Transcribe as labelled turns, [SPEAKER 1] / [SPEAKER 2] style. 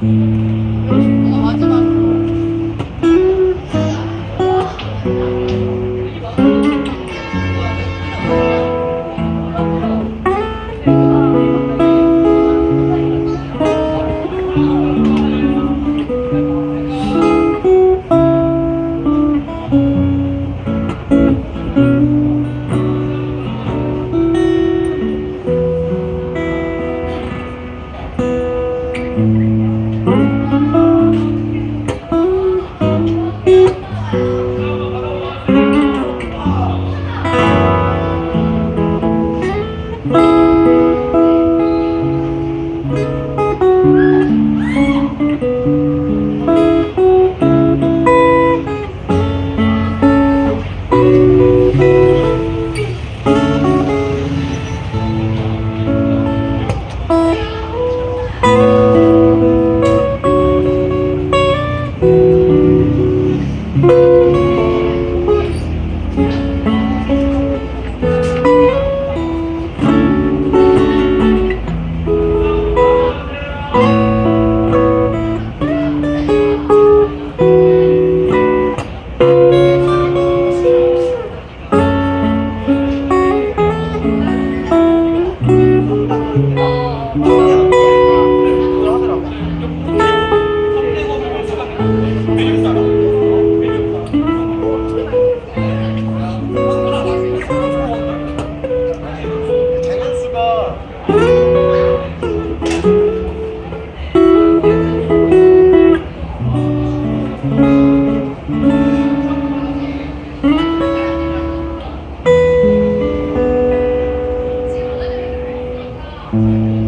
[SPEAKER 1] thank mm -hmm. you mm you.